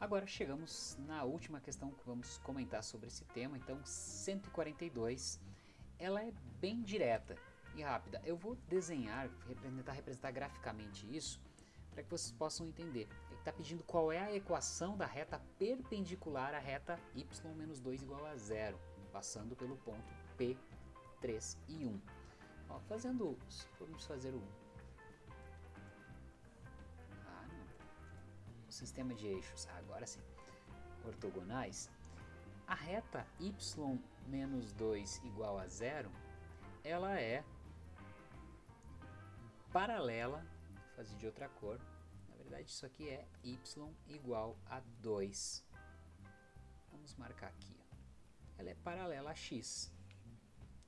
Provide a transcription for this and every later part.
Agora chegamos na última questão que vamos comentar sobre esse tema, então 142, ela é bem direta e rápida. Eu vou desenhar, tentar representar graficamente isso, para que vocês possam entender. Ele está pedindo qual é a equação da reta perpendicular à reta y menos 2 igual a zero, passando pelo ponto P, 3 e 1. Ó, fazendo, vamos fazer o sistema de eixos, agora sim, ortogonais, a reta y menos 2 igual a zero, ela é paralela, vou fazer de outra cor, na verdade isso aqui é y igual a 2. Vamos marcar aqui, ela é paralela a x,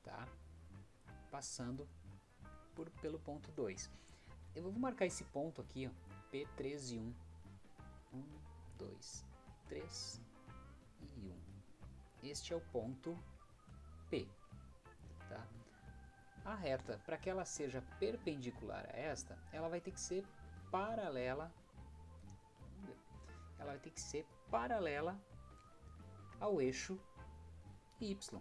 tá? Passando por, pelo ponto 2. Eu vou marcar esse ponto aqui, ó, P3 1 1, 2, 3 e 1. Este é o ponto P. Tá? A reta, para que ela seja perpendicular a esta, ela vai ter que ser paralela ela vai ter que ser paralela ao eixo y.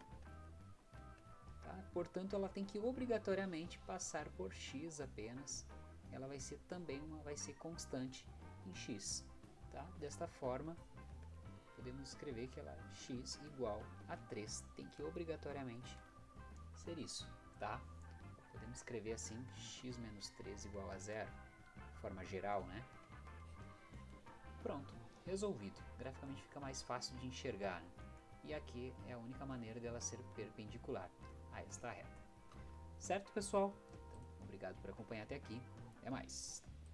Tá? Portanto, ela tem que obrigatoriamente passar por x apenas. Ela vai ser também uma, vai ser constante em x. Tá? Desta forma, podemos escrever que ela é x igual a 3. Tem que obrigatoriamente ser isso. Tá? Podemos escrever assim, x menos 3 igual a zero, forma geral, né? Pronto, resolvido. Graficamente fica mais fácil de enxergar. Né? E aqui é a única maneira dela ser perpendicular a esta reta. Certo, pessoal? Então, obrigado por acompanhar até aqui. Até mais.